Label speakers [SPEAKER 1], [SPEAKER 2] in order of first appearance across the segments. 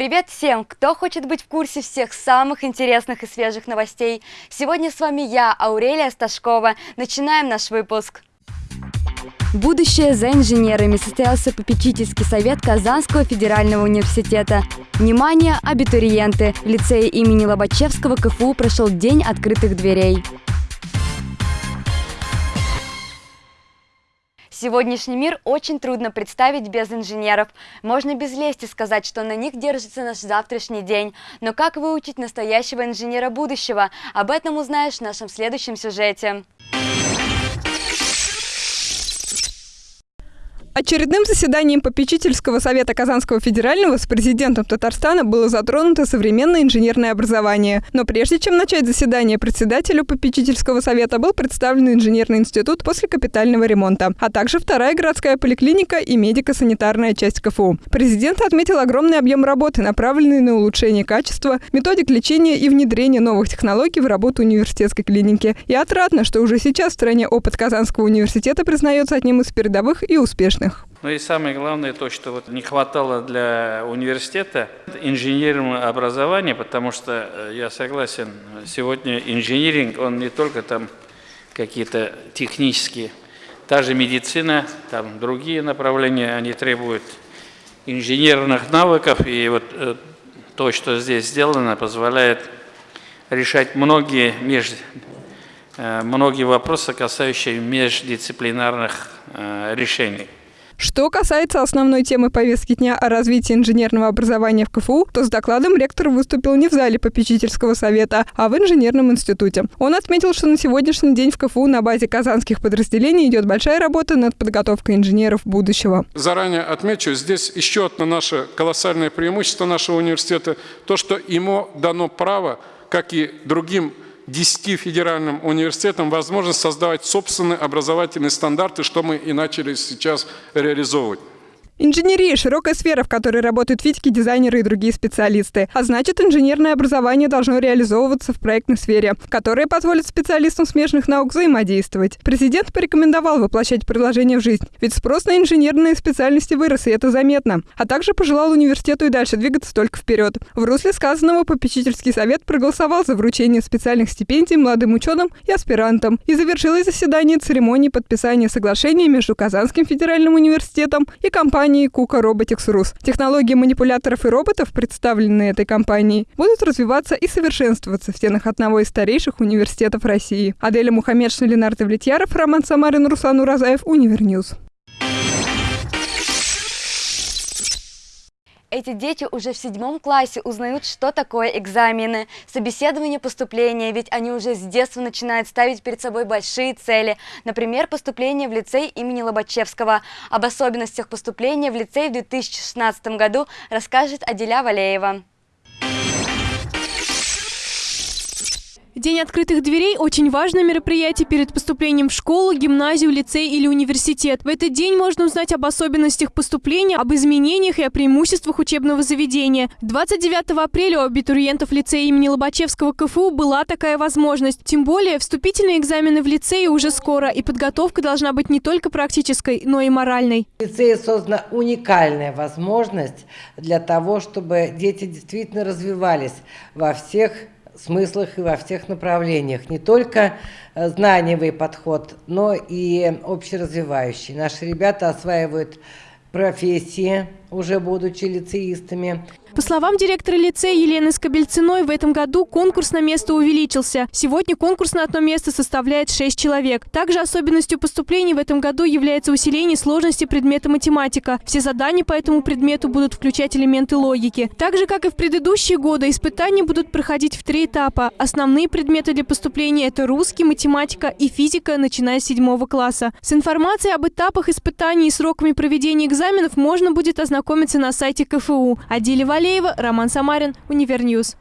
[SPEAKER 1] Привет всем, кто хочет быть в курсе всех самых интересных и свежих новостей. Сегодня с вами я, Аурелия Сташкова. Начинаем наш выпуск. Будущее за инженерами состоялся попечительский совет Казанского федерального университета. Внимание, абитуриенты! В лицее имени Лобачевского КФУ прошел День открытых дверей. Сегодняшний мир очень трудно представить без инженеров. Можно без лести сказать, что на них держится наш завтрашний день. Но как выучить настоящего инженера будущего? Об этом узнаешь в нашем следующем сюжете.
[SPEAKER 2] Очередным заседанием попечительского совета Казанского федерального с президентом Татарстана было затронуто современное инженерное образование. Но прежде чем начать заседание, председателю попечительского совета был представлен инженерный институт после капитального ремонта, а также вторая городская поликлиника и медико-санитарная часть КФУ. Президент отметил огромный объем работы, направленный на улучшение качества, методик лечения и внедрение новых технологий в работу университетской клиники. И отрадно, что уже сейчас в стране опыт Казанского университета признается одним из передовых и успешных успешных.
[SPEAKER 3] Ну и самое главное то, что вот не хватало для университета инженерного образования, потому что э, я согласен, сегодня инжиниринг, он не только там какие-то технические, та же медицина, там другие направления, они требуют инженерных навыков, и вот э, то, что здесь сделано, позволяет решать многие, меж, э, многие вопросы, касающиеся междисциплинарных решений.
[SPEAKER 2] Что касается основной темы повестки дня о развитии инженерного образования в КФУ, то с докладом ректор выступил не в зале попечительского совета, а в инженерном институте. Он отметил, что на сегодняшний день в КФУ на базе казанских подразделений идет большая работа над подготовкой инженеров будущего.
[SPEAKER 4] Заранее отмечу, здесь еще одно наше колоссальное преимущество нашего университета, то, что ему дано право, как и другим 10 федеральным университетам возможность создавать собственные образовательные стандарты, что мы и начали сейчас реализовывать.
[SPEAKER 2] Инженерия – широкая сфера, в которой работают физики, дизайнеры и другие специалисты. А значит, инженерное образование должно реализовываться в проектной сфере, которая позволит специалистам смежных наук взаимодействовать. Президент порекомендовал воплощать предложение в жизнь, ведь спрос на инженерные специальности вырос, и это заметно. А также пожелал университету и дальше двигаться только вперед. В русле сказанного попечительский совет проголосовал за вручение специальных стипендий молодым ученым и аспирантам и завершилось заседание церемонии подписания соглашения между Казанским федеральным университетом и компанией компании Kuka Robotics Rus. Технологии манипуляторов и роботов, представленные этой компанией, будут развиваться и совершенствоваться в стенах одного из старейших университетов России. Аделя Мухаммедшина, Ленар Давлетьяров, Роман Самарин, Руслан Уразаев, Univer News.
[SPEAKER 1] Эти дети уже в седьмом классе узнают, что такое экзамены, собеседование поступления, ведь они уже с детства начинают ставить перед собой большие цели. Например, поступление в лицей имени Лобачевского. Об особенностях поступления в лицей в 2016 году расскажет Аделя Валеева.
[SPEAKER 5] День открытых дверей – очень важное мероприятие перед поступлением в школу, гимназию, лицей или университет. В этот день можно узнать об особенностях поступления, об изменениях и о преимуществах учебного заведения. 29 апреля у абитуриентов лицея имени Лобачевского КФУ была такая возможность. Тем более, вступительные экзамены в лицее уже скоро, и подготовка должна быть не только практической, но и моральной.
[SPEAKER 6] В лицее создана уникальная возможность для того, чтобы дети действительно развивались во всех смыслах и во всех направлениях. Не только э, знаниевый подход, но и общеразвивающий. Наши ребята осваивают профессии, уже будучи лицеистами.
[SPEAKER 5] По словам директора лицея Елены Скобельциной, в этом году конкурс на место увеличился. Сегодня конкурс на одно место составляет 6 человек. Также особенностью поступлений в этом году является усиление сложности предмета математика. Все задания по этому предмету будут включать элементы логики. Так же, как и в предыдущие годы, испытания будут проходить в три этапа. Основные предметы для поступления – это русский, математика и физика, начиная с седьмого класса. С информацией об этапах испытаний и сроками проведения экзаменов можно будет ознакомиться ознакомиться на сайте КФУ. Адиля Валеева, Роман Самарин, Univer News.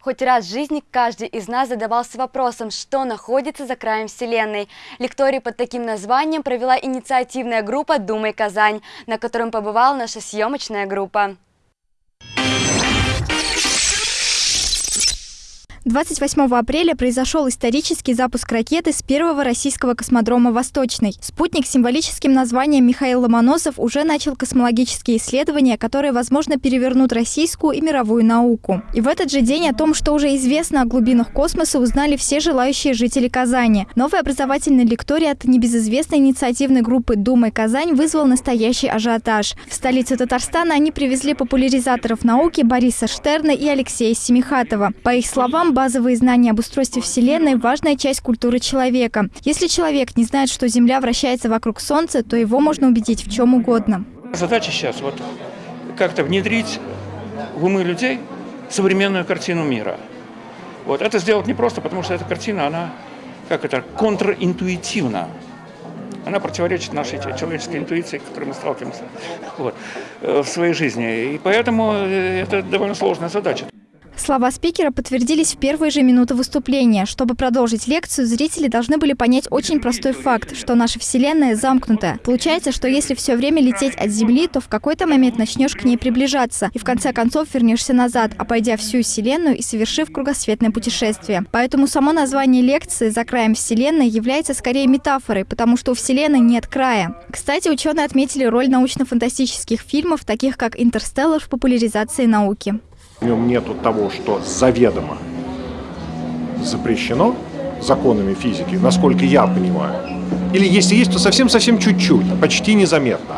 [SPEAKER 1] Хоть раз в жизни каждый из нас задавался вопросом, что находится за краем Вселенной. Лекторий под таким названием провела инициативная группа «Думай, Казань», на котором побывала наша съемочная группа.
[SPEAKER 7] 28 апреля произошел исторический запуск ракеты с первого российского космодрома «Восточный». Спутник с символическим названием Михаил Ломоносов уже начал космологические исследования, которые, возможно, перевернут российскую и мировую науку. И в этот же день о том, что уже известно о глубинах космоса, узнали все желающие жители Казани. Новый образовательный лекторий от небезызвестной инициативной группы «Думай Казань» вызвал настоящий ажиотаж. В столицу Татарстана они привезли популяризаторов науки Бориса Штерна и Алексея Семихатова. По их словам, базовые знания об устройстве Вселенной – важная часть культуры человека. Если человек не знает, что Земля вращается вокруг Солнца, то его можно убедить в чем угодно.
[SPEAKER 8] Задача сейчас вот как-то внедрить в умы людей современную картину мира. Вот это сделать непросто, потому что эта картина, она как это, контринтуитивна. Она противоречит нашей человеческой интуиции, с которой мы сталкиваемся вот, э, в своей жизни. И поэтому э, это довольно сложная задача.
[SPEAKER 7] Слова спикера подтвердились в первые же минуты выступления. Чтобы продолжить лекцию, зрители должны были понять очень простой факт, что наша Вселенная замкнутая. Получается, что если все время лететь от Земли, то в какой-то момент начнешь к ней приближаться, и в конце концов вернешься назад, обойдя всю Вселенную и совершив кругосветное путешествие. Поэтому само название лекции «За краем Вселенной» является скорее метафорой, потому что у Вселенной нет края. Кстати, ученые отметили роль научно-фантастических фильмов, таких как «Интерстеллар» в популяризации науки.
[SPEAKER 9] В нем нету того, что заведомо запрещено законами физики, насколько я понимаю. Или если есть, то совсем-совсем чуть-чуть, почти незаметно.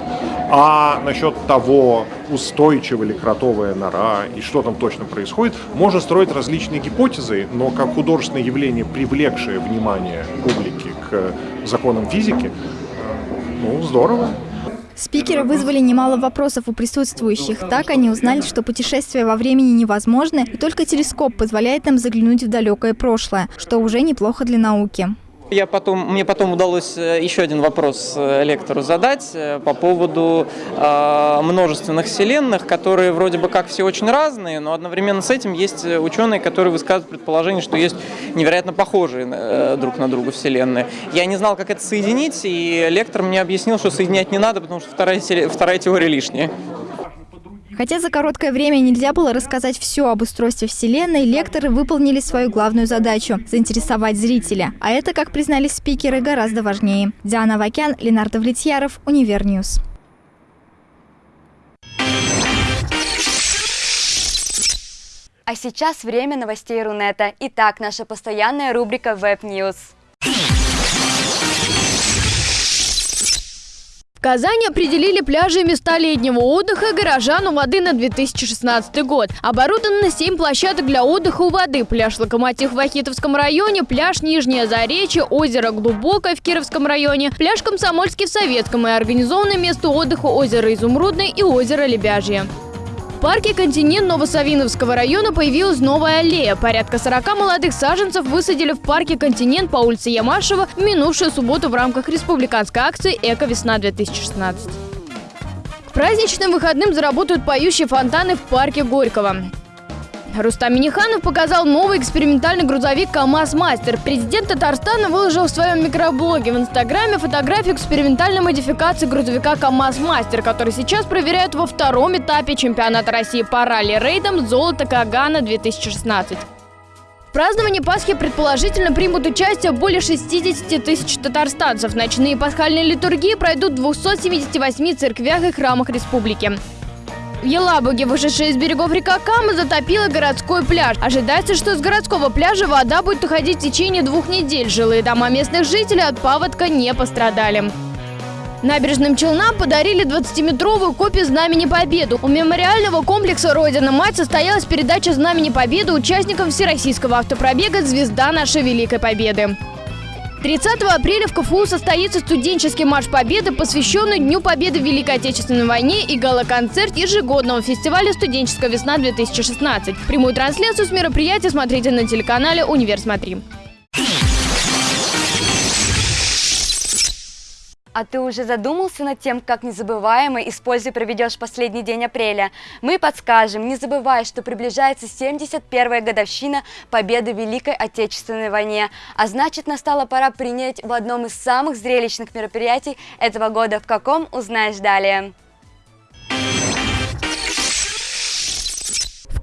[SPEAKER 9] А насчет того, устойчива ли кротовая нора и что там точно происходит, можно строить различные гипотезы, но как художественное явление, привлекшее внимание публики к законам физики, ну, здорово.
[SPEAKER 7] Спикеры вызвали немало вопросов у присутствующих. Так они узнали, что путешествия во времени невозможны, и только телескоп позволяет нам заглянуть в далекое прошлое, что уже неплохо для науки.
[SPEAKER 10] Я потом, мне потом удалось э, еще один вопрос э, лектору задать э, по поводу э, множественных вселенных, которые вроде бы как все очень разные, но одновременно с этим есть ученые, которые высказывают предположение, что есть невероятно похожие э, друг на друга вселенные. Я не знал, как это соединить, и лектор мне объяснил, что соединять не надо, потому что вторая, вторая теория лишняя.
[SPEAKER 7] Хотя за короткое время нельзя было рассказать все об устройстве Вселенной, лекторы выполнили свою главную задачу – заинтересовать зрителя. А это, как признались спикеры, гораздо важнее. Диана Вакян, Ленар Давлетьяров, Univer News.
[SPEAKER 1] А сейчас время новостей Рунета. Итак, наша постоянная рубрика Web News.
[SPEAKER 11] Казани определили пляжи и места летнего отдыха горожан у воды на 2016 год. Оборудовано 7 площадок для отдыха у воды. Пляж Локомотив в Ахитовском районе, пляж Нижнее Заречье, озеро Глубокое в Кировском районе, пляж Комсомольский в Советском и организованное место отдыха озеро Изумрудное и озеро Лебяжье. Парке «Континент» Новосавиновского района появилась новая аллея. Порядка 40 молодых саженцев высадили в парке «Континент» по улице Ямашева в минувшую субботу в рамках республиканской акции «Эко-весна-2016». Праздничным выходным заработают поющие фонтаны в парке Горького. Рустам Миниханов показал новый экспериментальный грузовик КАМАЗ-Мастер. Президент Татарстана выложил в своем микроблоге в Инстаграме фотографию экспериментальной модификации грузовика КАМАЗ-Мастер, который сейчас проверяют во втором этапе чемпионата России по ралли-рейдам «Золото Кагана-2016». В праздновании Пасхи предположительно примут участие более 60 тысяч татарстанцев. Ночные пасхальные литургии пройдут в 278 церквях и храмах республики. В Елабуге, вышедшая из берегов река Кама, затопила городской пляж. Ожидается, что с городского пляжа вода будет уходить в течение двух недель. Жилые дома местных жителей от паводка не пострадали. Набережным Челнам подарили 20-метровую копию Знамени Победы. У мемориального комплекса «Родина-мать» состоялась передача Знамени Победы участникам Всероссийского автопробега «Звезда нашей Великой Победы». 30 апреля в КФУ состоится студенческий марш Победы, посвященный Дню Победы в Великой Отечественной войне и гала-концерт ежегодного фестиваля «Студенческая весна-2016». Прямую трансляцию с мероприятия смотрите на телеканале «Универ Смотри».
[SPEAKER 1] А ты уже задумался над тем, как незабываемо и с пользой проведешь последний день апреля? Мы подскажем, не забывай, что приближается 71-я годовщина победы в Великой Отечественной войне, а значит настала пора принять в одном из самых зрелищных мероприятий этого года. В каком, узнаешь далее.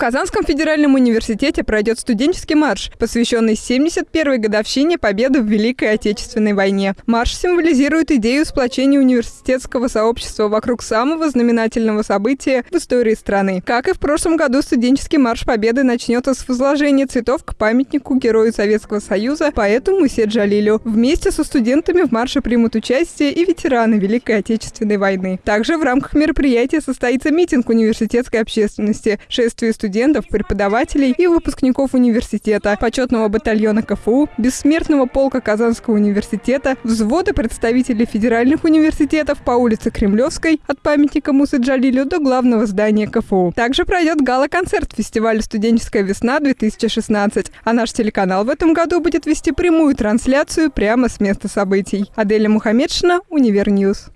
[SPEAKER 2] Казанском федеральном университете пройдет студенческий марш, посвященный 71-й годовщине победы в Великой Отечественной войне. Марш символизирует идею сплочения университетского сообщества вокруг самого знаменательного события в истории страны. Как и в прошлом году, студенческий марш победы начнется с возложения цветов к памятнику Герою Советского Союза, поэту Мусе Джалилю. Вместе со студентами в марше примут участие и ветераны Великой Отечественной войны. Также в рамках мероприятия состоится митинг университетской общественности, шествие студентов, преподавателей и выпускников университета, почетного батальона КФУ, бессмертного полка Казанского университета, взвода представителей федеральных университетов по улице Кремлевской от памятника Мусы Джалилю до главного здания КФУ. Также пройдет гала-концерт фестиваля «Студенческая весна-2016», а наш телеканал в этом году будет вести прямую трансляцию прямо с места событий. Аделя Мухаметшина, Univer News.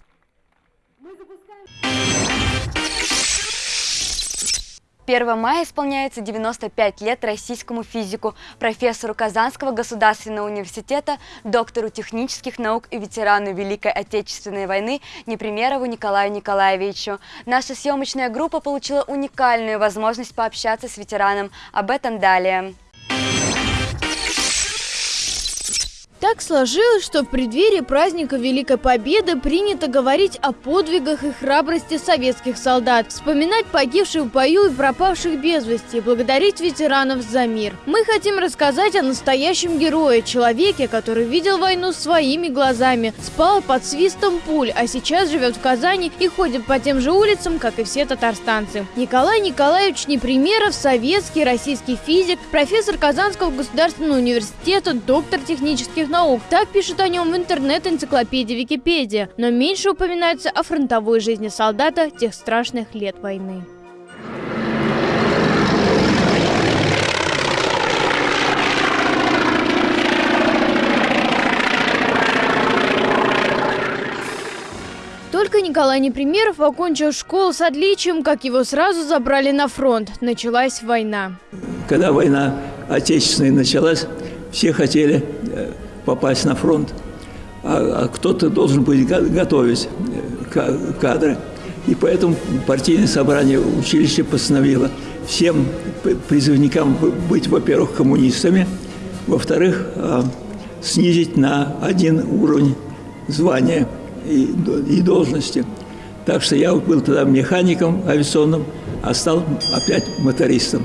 [SPEAKER 1] 1 мая исполняется 95 лет российскому физику, профессору Казанского государственного университета, доктору технических наук и ветерану Великой Отечественной войны Непримерову Николаю Николаевичу. Наша съемочная группа получила уникальную возможность пообщаться с ветераном. Об этом далее.
[SPEAKER 11] Так сложилось, что в преддверии праздника Великой Победы принято говорить о подвигах и храбрости советских солдат, вспоминать погибших в бою и пропавших без вести, благодарить ветеранов за мир. Мы хотим рассказать о настоящем герое, человеке, который видел войну своими глазами, спал под свистом пуль, а сейчас живет в Казани и ходит по тем же улицам, как и все татарстанцы. Николай Николаевич Непримеров – советский российский физик, профессор Казанского государственного университета, доктор технических естественных наук. Так пишут о нем в интернет-энциклопедии Википедия. Но меньше упоминается о фронтовой жизни солдата тех страшных лет войны. Только Николай Непримеров окончил школу с отличием, как его сразу забрали на фронт. Началась война.
[SPEAKER 12] Когда война отечественная началась, все хотели э, попасть на фронт, а, а кто-то должен быть готовить э, кадры. И поэтому партийное собрание училища постановило всем призывникам быть, во-первых, коммунистами, во-вторых, а, снизить на один уровень звания и, и должности. Так что я был тогда механиком авиационным, а стал опять мотористом.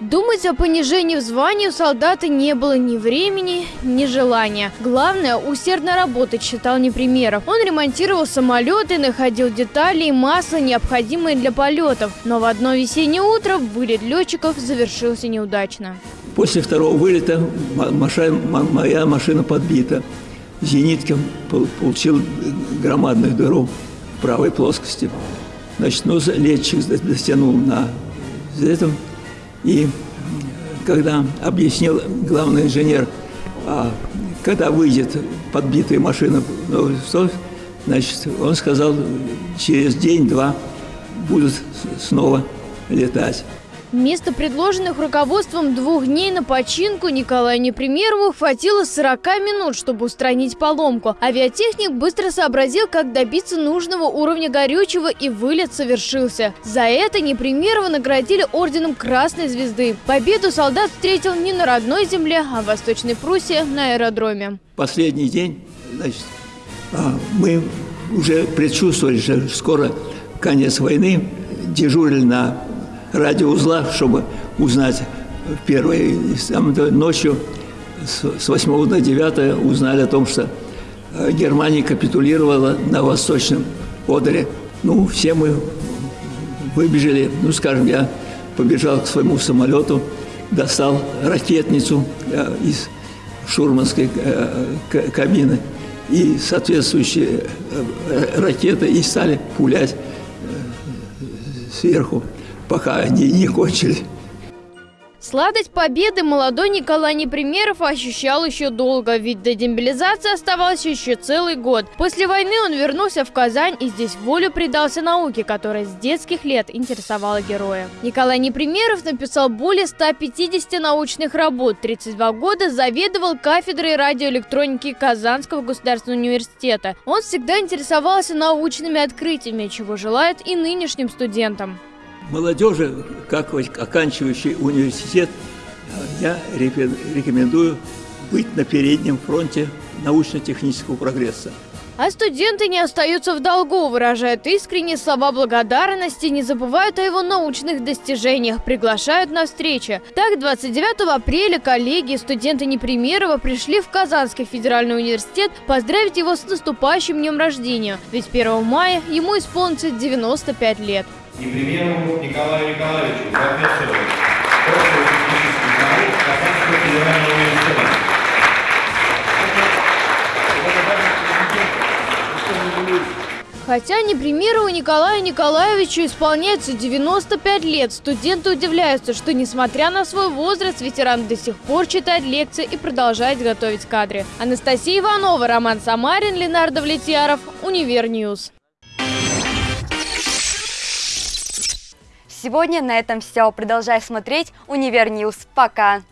[SPEAKER 11] Думать о понижении в звании у солдата не было ни времени, ни желания. Главное – усердно работать, считал Непримеров. Он ремонтировал самолеты, находил детали и масло, необходимые для полетов. Но в одно весеннее утро вылет летчиков завершился неудачно.
[SPEAKER 12] После второго вылета моя машина подбита. Зениткин получил громадную дыру в правой плоскости. Значит, ну, летчик дотянул на этом и когда объяснил главный инженер, а, когда выйдет подбитая машина, значит, он сказал, через день-два будут снова летать.
[SPEAKER 11] Вместо предложенных руководством двух дней на починку Николаю Непримерову хватило 40 минут, чтобы устранить поломку. Авиатехник быстро сообразил, как добиться нужного уровня горючего и вылет совершился. За это Непримерова наградили орденом Красной Звезды. Победу солдат встретил не на родной земле, а в Восточной Пруссии на аэродроме.
[SPEAKER 12] Последний день, значит, а, мы уже предчувствовали, что скоро конец войны, дежурили на радиоузла, чтобы узнать первой ночью с 8 до 9 узнали о том, что э, Германия капитулировала на Восточном Одере. Ну, все мы выбежали, ну, скажем, я побежал к своему самолету, достал ракетницу э, из шурманской э, кабины. И соответствующие ракеты и стали пулять сверху пока они не кончили.
[SPEAKER 11] Сладость победы молодой Николай Непримеров ощущал еще долго, ведь до демобилизации оставался еще целый год. После войны он вернулся в Казань и здесь волю предался науке, которая с детских лет интересовала героя. Николай Непримеров написал более 150 научных работ, 32 года заведовал кафедрой радиоэлектроники Казанского государственного университета. Он всегда интересовался научными открытиями, чего желает и нынешним студентам.
[SPEAKER 12] Молодежи, как оканчивающий университет, я рекомендую быть на переднем фронте научно-технического прогресса.
[SPEAKER 11] А студенты не остаются в долгу, выражают искренние слова благодарности, не забывают о его научных достижениях, приглашают на встречи. Так, 29 апреля коллеги и студенты Непримерова пришли в Казанский федеральный университет поздравить его с наступающим днем рождения, ведь 1 мая ему исполнится 95 лет.
[SPEAKER 13] Непримерову Николаю Николаевичу, профессору, Казанского федерального университета.
[SPEAKER 11] Хотя Непримерову Николаю Николаевичу исполняется 95 лет, студенты удивляются, что несмотря на свой возраст, ветеран до сих пор читает лекции и продолжает готовить кадры. Анастасия Иванова, Роман Самарин, Ленар Давлетьяров, Univer News.
[SPEAKER 1] Сегодня на этом все. Продолжай смотреть Univer News. Пока!